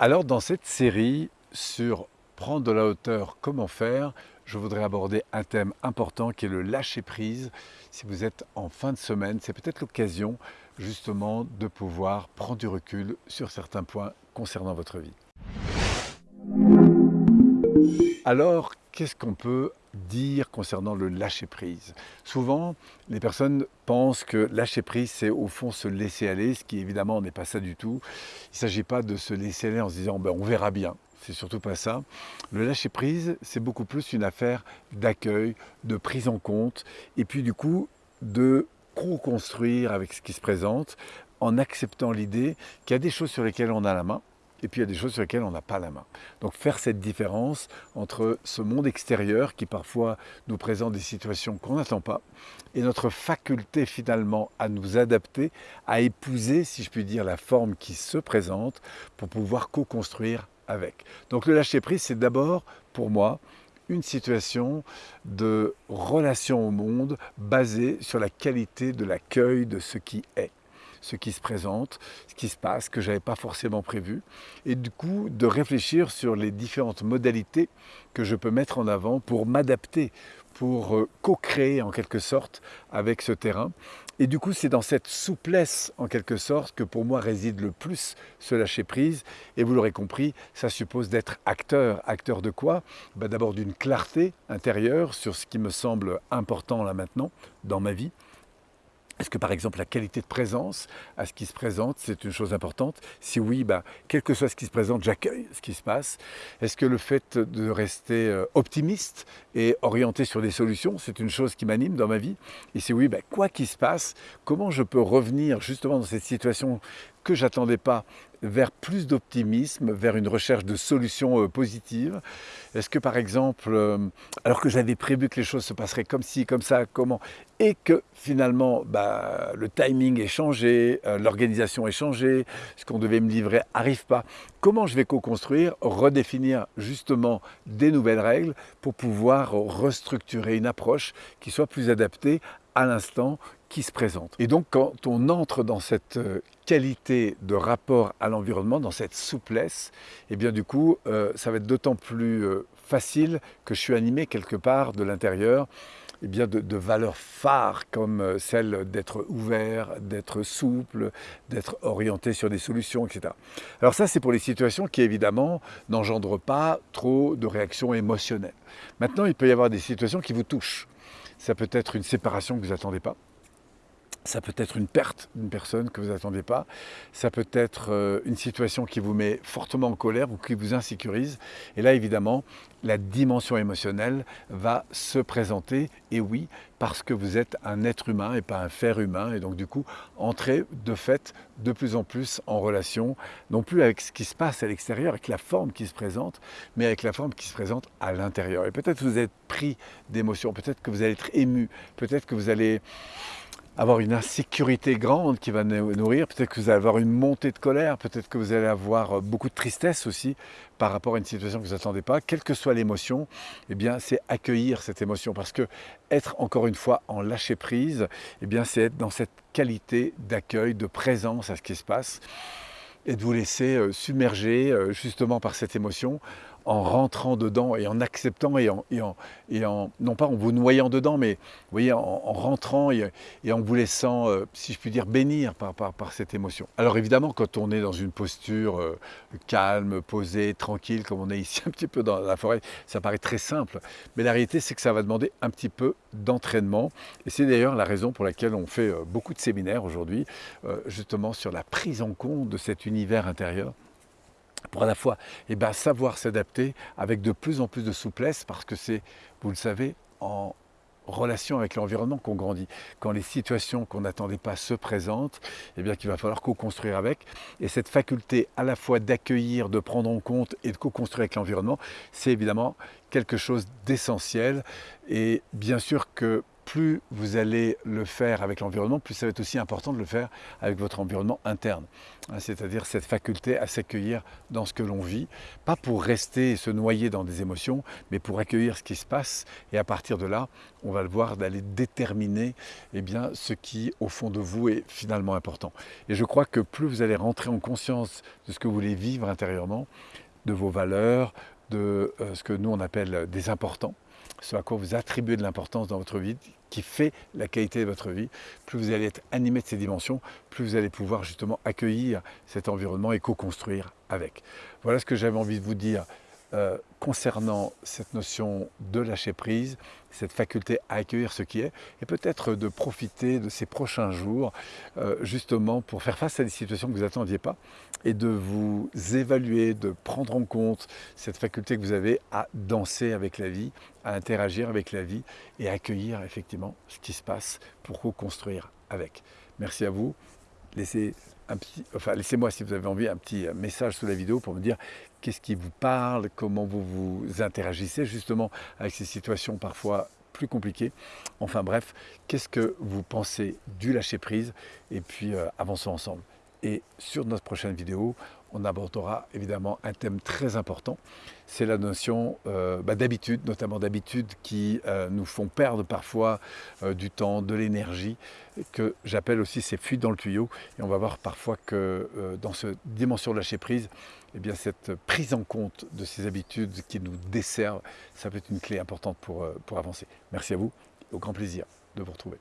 Alors dans cette série sur prendre de la hauteur, comment faire, je voudrais aborder un thème important qui est le lâcher prise. Si vous êtes en fin de semaine, c'est peut-être l'occasion justement de pouvoir prendre du recul sur certains points concernant votre vie. Alors, qu'est-ce qu'on peut dire concernant le lâcher prise Souvent, les personnes pensent que lâcher prise, c'est au fond se laisser aller, ce qui évidemment n'est pas ça du tout. Il ne s'agit pas de se laisser aller en se disant ben, on verra bien. C'est surtout pas ça. Le lâcher prise, c'est beaucoup plus une affaire d'accueil, de prise en compte, et puis du coup de co-construire avec ce qui se présente en acceptant l'idée qu'il y a des choses sur lesquelles on a la main, et puis il y a des choses sur lesquelles on n'a pas la main. Donc faire cette différence entre ce monde extérieur qui parfois nous présente des situations qu'on n'attend pas et notre faculté finalement à nous adapter, à épouser, si je puis dire, la forme qui se présente pour pouvoir co-construire avec. Donc le lâcher prise, c'est d'abord pour moi une situation de relation au monde basée sur la qualité de l'accueil de ce qui est ce qui se présente, ce qui se passe, que je n'avais pas forcément prévu, et du coup de réfléchir sur les différentes modalités que je peux mettre en avant pour m'adapter, pour euh, co-créer en quelque sorte avec ce terrain. Et du coup, c'est dans cette souplesse, en quelque sorte, que pour moi réside le plus ce lâcher-prise. Et vous l'aurez compris, ça suppose d'être acteur. Acteur de quoi? Ben, D'abord d'une clarté intérieure sur ce qui me semble important là maintenant dans ma vie, est-ce que par exemple la qualité de présence à ce qui se présente, c'est une chose importante? Si oui, bah, quel que soit ce qui se présente, j'accueille ce qui se passe. Est-ce que le fait de rester euh, optimiste et orienté sur des solutions, c'est une chose qui m'anime dans ma vie? Et si oui, bah, quoi qu'il se passe, comment je peux revenir justement dans cette situation que j'attendais pas vers plus d'optimisme, vers une recherche de solutions euh, positives. Est-ce que par exemple, euh, alors que j'avais prévu que les choses se passeraient comme ci, comme ça, comment, et que finalement bah, le timing est changé, euh, l'organisation est changée, ce qu'on devait me livrer n'arrive pas, comment je vais co-construire, redéfinir justement des nouvelles règles pour pouvoir restructurer une approche qui soit plus adaptée à l'instant qui se présente. Et donc quand on entre dans cette euh, qualité de rapport à l'environnement, dans cette souplesse, et eh bien du coup euh, ça va être d'autant plus euh, facile que je suis animé quelque part de l'intérieur eh bien de, de, valeurs phares comme celle d'être ouvert, d'être souple, d'être orienté sur des solutions, etc. Alors ça, c'est pour les situations qui, évidemment, n'engendrent pas trop de réactions émotionnelles. Maintenant, il peut y avoir des situations qui vous touchent. Ça peut être une séparation que vous n'attendez pas. Ça peut être une perte d'une personne que vous n'attendez pas. Ça peut être euh, une situation qui vous met fortement en colère ou qui vous insécurise. Et là, évidemment, la dimension émotionnelle va se présenter. Et oui, parce que vous êtes un être humain et pas un fer humain. Et donc, du coup, entrez de fait de plus en plus en relation, non plus avec ce qui se passe à l'extérieur, avec la forme qui se présente, mais avec la forme qui se présente à l'intérieur. Et peut-être que vous êtes pris d'émotions, peut-être que vous allez être ému, peut-être que vous allez avoir une insécurité grande qui va nourrir, peut-être que vous allez avoir une montée de colère, peut-être que vous allez avoir euh, beaucoup de tristesse aussi par rapport à une situation que vous n'attendez pas. Quelle que soit l'émotion, eh bien c'est accueillir cette émotion parce que être encore une fois en lâcher prise, eh bien c'est être dans cette qualité d'accueil, de présence à ce qui se passe et de vous laisser euh, submerger euh, justement par cette émotion en rentrant dedans et en acceptant et en, et en, non pas en vous noyant dedans, mais vous voyez, en, rentrant et, en vous laissant, euh, si je puis dire, bénir par, par, par, cette émotion. Alors évidemment, quand on est dans une posture euh, calme, posée, tranquille, comme on est ici un petit peu dans la forêt, ça paraît très simple. Mais la réalité, c'est que ça va demander un petit peu d'entraînement. Et c'est d'ailleurs la raison pour laquelle on fait euh, beaucoup de séminaires aujourd'hui, justement sur la prise en compte de cet univers intérieur pour à la fois eh ben, savoir s'adapter avec de plus en plus de souplesse parce que c'est, vous le savez, en relation avec l'environnement qu'on grandit. Quand les situations qu'on n'attendait pas se présentent, eh bien qu'il va falloir co-construire avec. Et cette faculté à la fois d'accueillir, de prendre en compte et de co-construire avec l'environnement, c'est évidemment quelque chose d'essentiel. Et bien sûr que plus vous allez le faire avec l'environnement, plus ça va être aussi important de le faire avec votre environnement interne. Hein, c'est-à-dire cette faculté à s'accueillir dans ce que l'on vit, pas pour rester et se noyer dans des émotions, mais pour accueillir ce qui se passe. Et à partir de là, on va le voir d'aller déterminer eh bien, ce qui, au fond de vous, est finalement important. Et je crois que plus vous allez rentrer en conscience de ce que vous voulez vivre intérieurement, de vos valeurs, euh, ce que nous on appelle des importants, ce à quoi vous attribuez de l'importance dans votre vie, qui fait la qualité de votre vie, plus vous allez être animé de ces dimensions, plus vous allez pouvoir justement accueillir cet environnement et co-construire avec. Voilà ce que j'avais envie de vous dire euh, concernant cette notion de lâcher prise, cette faculté à accueillir ce qui est, et peut-être de profiter de ces prochains jours euh, justement pour faire face à des situations que vous n'attendiez pas et de vous évaluer, de prendre en compte cette faculté que vous avez à danser avec la vie, à interagir avec la vie et à accueillir effectivement ce qui se passe pour co-construire avec. Merci à vous. Laissez enfin laissez-moi si vous avez envie un petit message sous la vidéo pour me dire qu'est-ce qui vous parle, comment vous vous interagissez justement avec ces situations parfois plus compliquées. Enfin bref, qu'est-ce que vous pensez du lâcher prise et puis euh, avançons ensemble. Et sur notre prochaine vidéo, on abordera évidemment un thème très important. C'est la notion euh, bah, d'habitude, notamment d'habitudes qui euh, nous font perdre parfois euh, du temps, de l'énergie, que j'appelle aussi ces fuites dans le tuyau. Et on va voir parfois que dans cette dimension de lâcher prise, eh bien, cette prise en compte de ces habitudes qui nous desservent, ça peut être une clé importante pour, pour avancer. Merci à vous, au grand plaisir de vous retrouver.